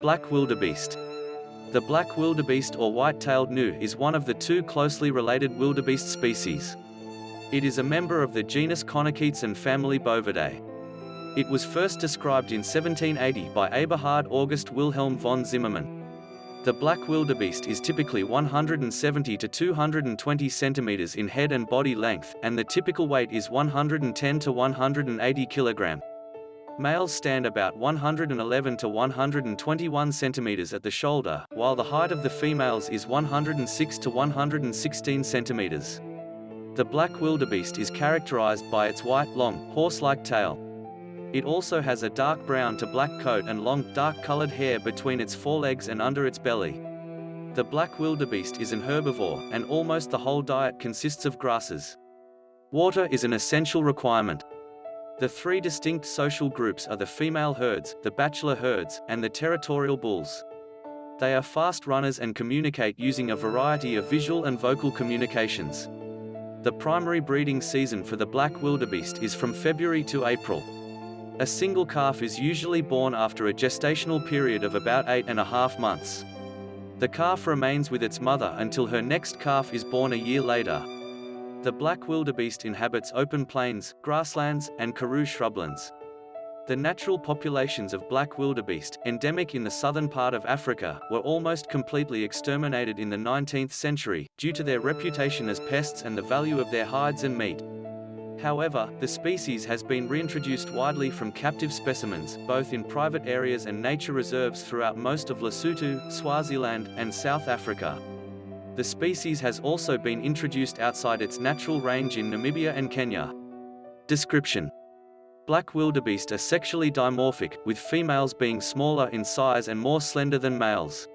Black wildebeest. The black wildebeest or white-tailed gnu is one of the two closely related wildebeest species. It is a member of the genus Connochaetes and family Bovidae. It was first described in 1780 by Eberhard August Wilhelm von Zimmermann. The black wildebeest is typically 170 to 220 centimeters in head and body length, and the typical weight is 110 to 180 kilogram. Males stand about 111 to 121 centimeters at the shoulder, while the height of the females is 106 to 116 centimeters. The black wildebeest is characterized by its white, long, horse-like tail. It also has a dark brown to black coat and long, dark-colored hair between its forelegs and under its belly. The black wildebeest is an herbivore, and almost the whole diet consists of grasses. Water is an essential requirement. The three distinct social groups are the female herds, the bachelor herds, and the territorial bulls. They are fast runners and communicate using a variety of visual and vocal communications. The primary breeding season for the black wildebeest is from February to April. A single calf is usually born after a gestational period of about eight and a half months. The calf remains with its mother until her next calf is born a year later. The black wildebeest inhabits open plains, grasslands, and karoo shrublands. The natural populations of black wildebeest, endemic in the southern part of Africa, were almost completely exterminated in the 19th century, due to their reputation as pests and the value of their hides and meat. However, the species has been reintroduced widely from captive specimens, both in private areas and nature reserves throughout most of Lesotho, Swaziland, and South Africa. The species has also been introduced outside its natural range in Namibia and Kenya. Description Black wildebeest are sexually dimorphic, with females being smaller in size and more slender than males.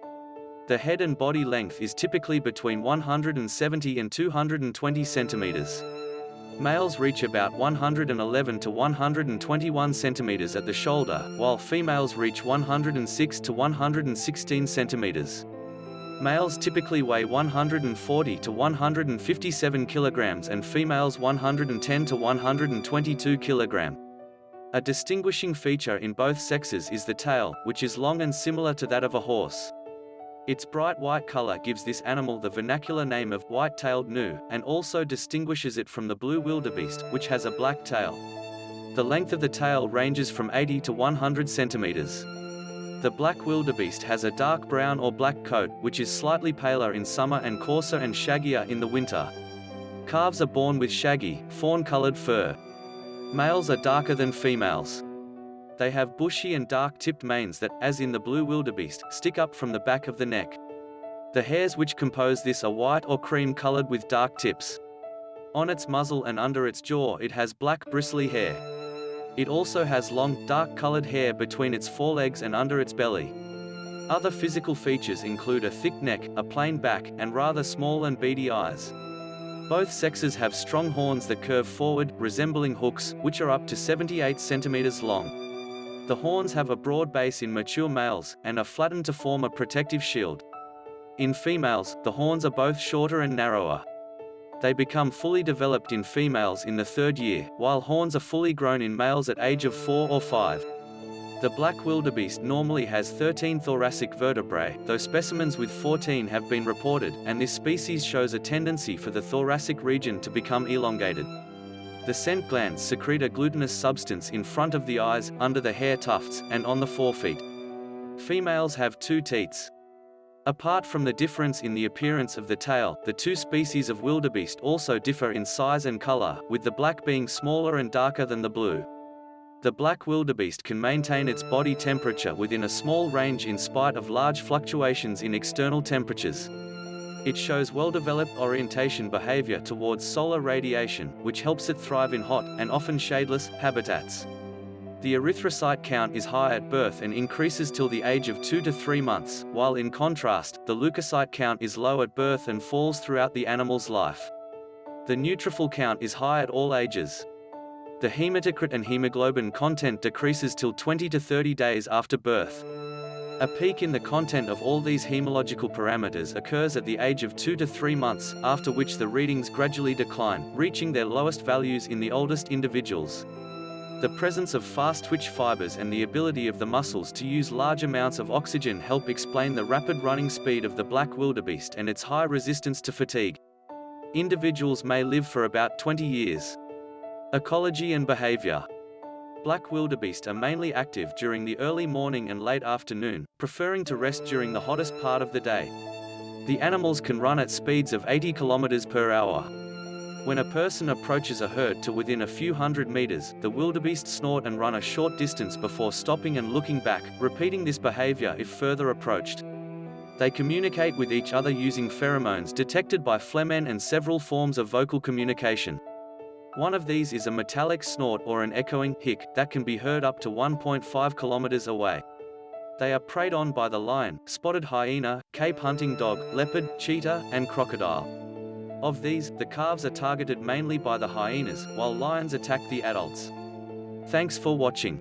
The head and body length is typically between 170 and 220 centimeters. Males reach about 111 to 121 centimeters at the shoulder, while females reach 106 to 116 centimeters. Males typically weigh 140 to 157 kilograms and females 110 to 122 kilogram. A distinguishing feature in both sexes is the tail, which is long and similar to that of a horse. Its bright white color gives this animal the vernacular name of white-tailed gnu, and also distinguishes it from the blue wildebeest, which has a black tail. The length of the tail ranges from 80 to 100 centimeters. The black wildebeest has a dark brown or black coat, which is slightly paler in summer and coarser and shaggier in the winter. Calves are born with shaggy, fawn-colored fur. Males are darker than females. They have bushy and dark-tipped manes that, as in the blue wildebeest, stick up from the back of the neck. The hairs which compose this are white or cream-colored with dark tips. On its muzzle and under its jaw it has black bristly hair. It also has long, dark-colored hair between its forelegs and under its belly. Other physical features include a thick neck, a plain back, and rather small and beady eyes. Both sexes have strong horns that curve forward, resembling hooks, which are up to 78 centimeters long. The horns have a broad base in mature males, and are flattened to form a protective shield. In females, the horns are both shorter and narrower. They become fully developed in females in the third year, while horns are fully grown in males at age of 4 or 5. The black wildebeest normally has 13 thoracic vertebrae, though specimens with 14 have been reported, and this species shows a tendency for the thoracic region to become elongated. The scent glands secrete a glutinous substance in front of the eyes, under the hair tufts, and on the forefeet. Females have two teats. Apart from the difference in the appearance of the tail, the two species of wildebeest also differ in size and color, with the black being smaller and darker than the blue. The black wildebeest can maintain its body temperature within a small range in spite of large fluctuations in external temperatures. It shows well-developed orientation behavior towards solar radiation, which helps it thrive in hot, and often shadeless, habitats. The erythrocyte count is high at birth and increases till the age of 2 to 3 months, while in contrast, the leukocyte count is low at birth and falls throughout the animal's life. The neutrophil count is high at all ages. The hematocrit and hemoglobin content decreases till 20 to 30 days after birth. A peak in the content of all these hemological parameters occurs at the age of 2 to 3 months, after which the readings gradually decline, reaching their lowest values in the oldest individuals. The presence of fast twitch fibers and the ability of the muscles to use large amounts of oxygen help explain the rapid running speed of the black wildebeest and its high resistance to fatigue. Individuals may live for about 20 years. Ecology and behavior. Black wildebeest are mainly active during the early morning and late afternoon, preferring to rest during the hottest part of the day. The animals can run at speeds of 80 kilometers per hour. When a person approaches a herd to within a few hundred meters, the wildebeest snort and run a short distance before stopping and looking back, repeating this behavior if further approached. They communicate with each other using pheromones detected by flehmen and several forms of vocal communication. One of these is a metallic snort or an echoing hic that can be heard up to 1.5 kilometers away. They are preyed on by the lion, spotted hyena, Cape hunting dog, leopard, cheetah, and crocodile. Of these, the calves are targeted mainly by the hyenas, while lions attack the adults. Thanks for watching.